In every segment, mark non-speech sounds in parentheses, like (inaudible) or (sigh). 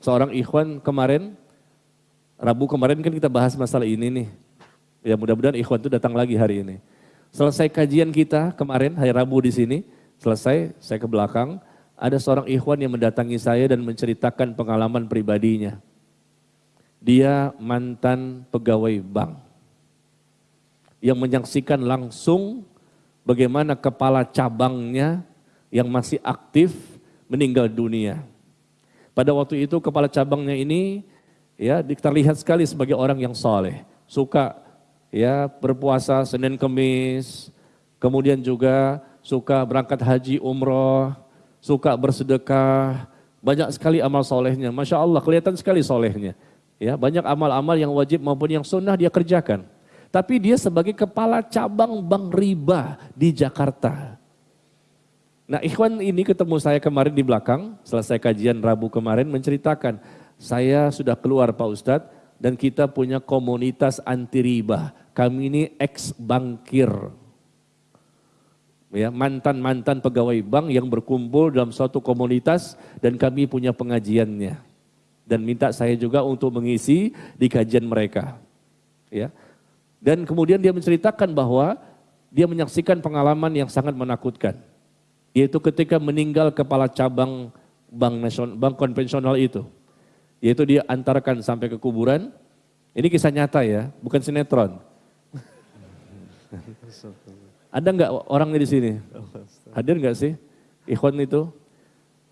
Seorang ikhwan kemarin, Rabu kemarin kan kita bahas masalah ini nih. Ya mudah-mudahan ikhwan itu datang lagi hari ini. Selesai kajian kita kemarin hari Rabu di sini, selesai saya ke belakang, ada seorang ikhwan yang mendatangi saya dan menceritakan pengalaman pribadinya. Dia mantan pegawai bank yang menyaksikan langsung bagaimana kepala cabangnya yang masih aktif meninggal dunia. Pada waktu itu kepala cabangnya ini ya terlihat sekali sebagai orang yang soleh, suka ya berpuasa Senin Kemis, kemudian juga suka berangkat haji umroh, suka bersedekah, banyak sekali amal solehnya. Masya Allah kelihatan sekali solehnya. Ya, banyak amal-amal yang wajib maupun yang sunnah dia kerjakan. Tapi dia sebagai kepala cabang bank riba di Jakarta. Nah ikhwan ini ketemu saya kemarin di belakang, selesai kajian Rabu kemarin menceritakan, saya sudah keluar Pak Ustadz dan kita punya komunitas anti riba. Kami ini ex bankir. Ya, mantan-mantan pegawai bank yang berkumpul dalam suatu komunitas dan kami punya pengajiannya. Dan minta saya juga untuk mengisi di kajian mereka. Ya. Dan kemudian dia menceritakan bahwa dia menyaksikan pengalaman yang sangat menakutkan. Yaitu ketika meninggal kepala cabang bank nasional, bank konvensional itu. Yaitu dia antarkan sampai ke kuburan. Ini kisah nyata ya, bukan sinetron. Ada nggak orangnya di sini? Hadir nggak sih? Ikhwan itu?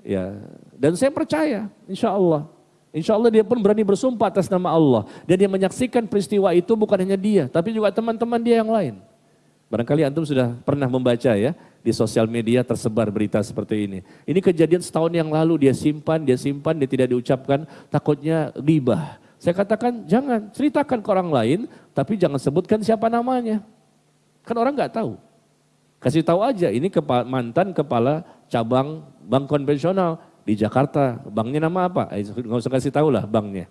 Ya. Dan saya percaya, insya Allah. Insya Allah dia pun berani bersumpah atas nama Allah. Dan dia menyaksikan peristiwa itu bukan hanya dia, tapi juga teman-teman dia yang lain. Barangkali antum sudah pernah membaca ya, di sosial media tersebar berita seperti ini. Ini kejadian setahun yang lalu dia simpan, dia simpan, dia tidak diucapkan, takutnya ribah. Saya katakan jangan, ceritakan ke orang lain, tapi jangan sebutkan siapa namanya. Kan orang nggak tahu. Kasih tahu aja, ini kepala, mantan kepala cabang bank konvensional di Jakarta. Banknya nama apa? Eh, nggak usah kasih tahu lah banknya.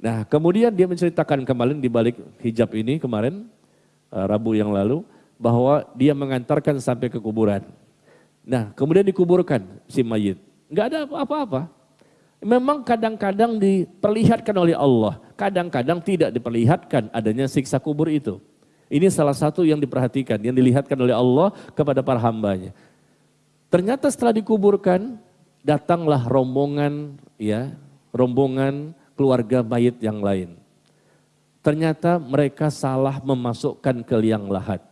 Nah kemudian dia menceritakan kemarin di balik hijab ini kemarin, uh, Rabu yang lalu, bahwa dia mengantarkan sampai ke kuburan. Nah kemudian dikuburkan si mayit. Nggak ada apa-apa. Memang kadang-kadang diperlihatkan oleh Allah, kadang-kadang tidak diperlihatkan adanya siksa kubur itu. Ini salah satu yang diperhatikan, yang dilihatkan oleh Allah kepada para hambanya. Ternyata setelah dikuburkan, datanglah rombongan ya, rombongan keluarga mayit yang lain. Ternyata mereka salah memasukkan ke liang lahat.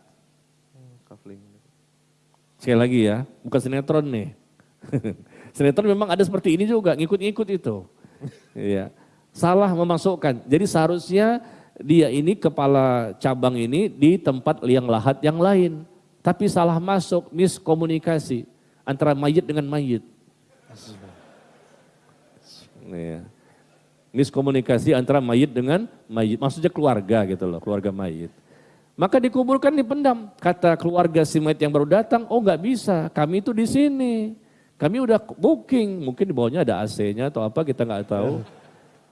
Sekali lagi ya, bukan sinetron nih. (laughs) sinetron memang ada seperti ini juga, ngikut-ngikut itu. ya. Salah memasukkan. Jadi seharusnya dia ini kepala cabang ini di tempat liang lahat yang lain. Tapi salah masuk, miskomunikasi antara mayit dengan mayit. Ya. Miskomunikasi antara mayit dengan mayit, maksudnya keluarga gitu loh, keluarga mayit. Maka dikuburkan dipendam. Kata keluarga si mayit yang baru datang, oh nggak bisa, kami itu di sini. Kami udah booking, mungkin di bawahnya ada AC-nya atau apa kita nggak tahu.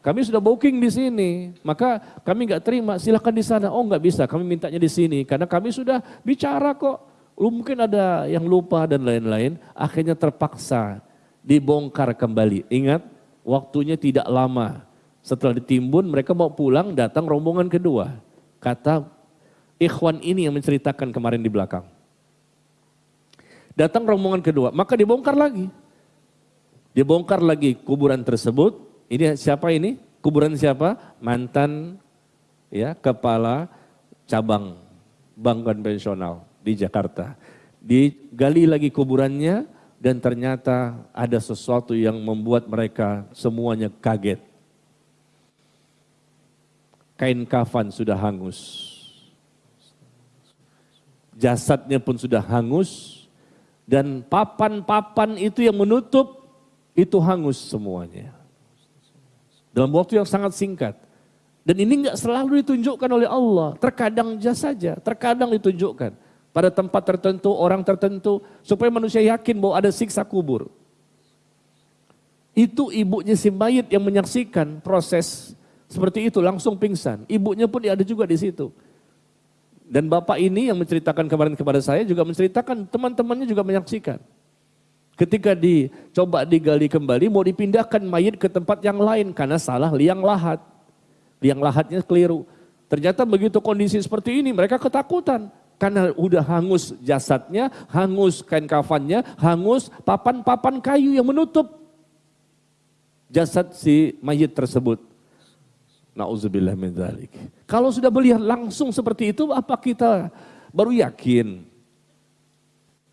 Kami sudah booking di sini, maka kami nggak terima. Silahkan di sana. Oh nggak bisa, kami mintanya di sini karena kami sudah bicara kok. Lu mungkin ada yang lupa dan lain-lain. Akhirnya terpaksa dibongkar kembali. Ingat, waktunya tidak lama. Setelah ditimbun, mereka mau pulang, datang rombongan kedua. Kata ikhwan ini yang menceritakan kemarin di belakang. Datang rombongan kedua, maka dibongkar lagi. Dibongkar lagi kuburan tersebut, ini siapa ini? Kuburan siapa? Mantan ya kepala cabang bank konvensional di Jakarta. Digali lagi kuburannya dan ternyata ada sesuatu yang membuat mereka semuanya kaget. Kain kafan sudah hangus. Jasadnya pun sudah hangus dan papan-papan itu yang menutup itu hangus semuanya. Dalam waktu yang sangat singkat. Dan ini nggak selalu ditunjukkan oleh Allah. Terkadang saja, terkadang ditunjukkan. Pada tempat tertentu, orang tertentu. Supaya manusia yakin bahwa ada siksa kubur. Itu ibunya si mayit yang menyaksikan proses seperti itu langsung pingsan. Ibunya pun ada juga di situ. Dan bapak ini yang menceritakan kemarin kepada saya juga menceritakan teman-temannya juga menyaksikan. Ketika dicoba digali kembali, mau dipindahkan mayat ke tempat yang lain karena salah liang lahat. Liang lahatnya keliru. Ternyata begitu kondisi seperti ini, mereka ketakutan. Karena udah hangus jasadnya, hangus kain kafannya, hangus papan-papan kayu yang menutup jasad si mayat tersebut. Nauzubillah min dzalik. Kalau sudah melihat langsung seperti itu, apa kita baru yakin?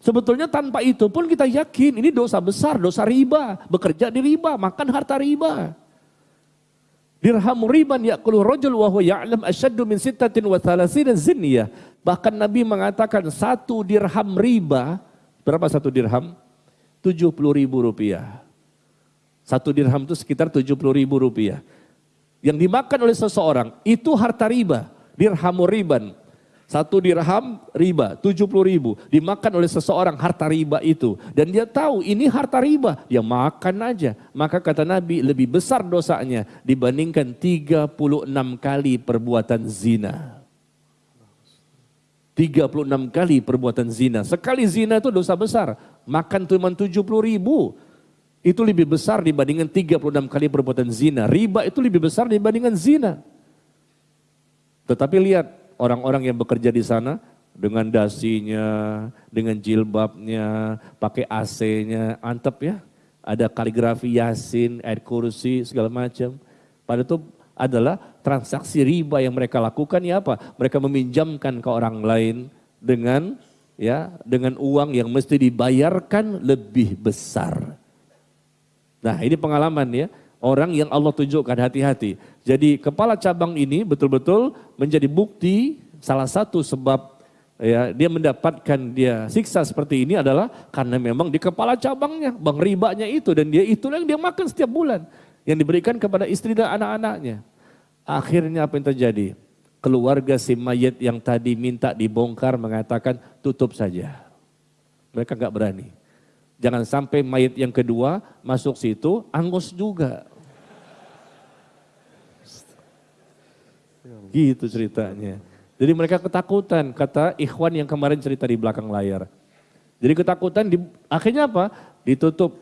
Sebetulnya tanpa itu pun kita yakin ini dosa besar, dosa riba. Bekerja di riba, makan harta riba. Dirham riban ya'kulu rajul wa huwa ya'lam asyaddu min sittatin wa thalathina zinniyah. Bahkan Nabi mengatakan satu dirham riba, berapa satu dirham? 70 ribu rupiah. Satu dirham itu sekitar 70 ribu rupiah. Yang dimakan oleh seseorang, itu harta riba. Dirham riban, satu dirham riba, 70 ribu. Dimakan oleh seseorang harta riba itu. Dan dia tahu ini harta riba. Dia makan aja. Maka kata Nabi lebih besar dosanya dibandingkan 36 kali perbuatan zina. 36 kali perbuatan zina. Sekali zina itu dosa besar. Makan cuma 70 ribu. Itu lebih besar dibandingkan 36 kali perbuatan zina. Riba itu lebih besar dibandingkan zina. Tetapi lihat orang-orang yang bekerja di sana dengan dasinya, dengan jilbabnya, pakai AC-nya, antep ya. Ada kaligrafi Yasin, ayat kursi, segala macam. Pada itu adalah transaksi riba yang mereka lakukan ya apa? Mereka meminjamkan ke orang lain dengan ya dengan uang yang mesti dibayarkan lebih besar. Nah ini pengalaman ya orang yang Allah tunjukkan hati-hati. Jadi kepala cabang ini betul-betul menjadi bukti salah satu sebab ya dia mendapatkan dia siksa seperti ini adalah karena memang di kepala cabangnya bang ribanya itu dan dia itu yang dia makan setiap bulan yang diberikan kepada istri dan anak-anaknya. Akhirnya apa yang terjadi? Keluarga si mayat yang tadi minta dibongkar mengatakan tutup saja. Mereka nggak berani. Jangan sampai mayat yang kedua masuk situ, angus juga. Gitu ceritanya. Jadi mereka ketakutan, kata ikhwan yang kemarin cerita di belakang layar. Jadi ketakutan, di, akhirnya apa? Ditutup.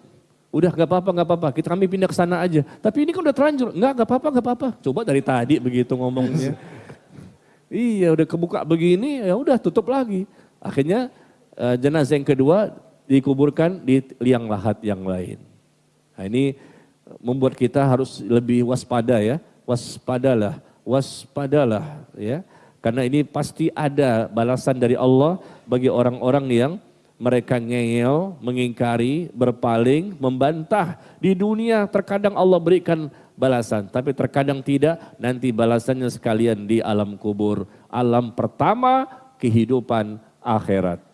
Udah gak apa-apa, gak apa-apa, kita kami pindah ke sana aja. Tapi ini kan udah terlanjur, enggak gak apa-apa, gak apa-apa. Coba dari tadi begitu ngomongnya. iya udah kebuka begini, ya udah tutup lagi. Akhirnya uh, jenazah yang kedua dikuburkan di liang lahat yang lain. Nah ini membuat kita harus lebih waspada ya, waspadalah waspadalah ya. Karena ini pasti ada balasan dari Allah bagi orang-orang yang mereka ngeyel, mengingkari, berpaling, membantah. Di dunia terkadang Allah berikan balasan, tapi terkadang tidak, nanti balasannya sekalian di alam kubur. Alam pertama kehidupan akhirat.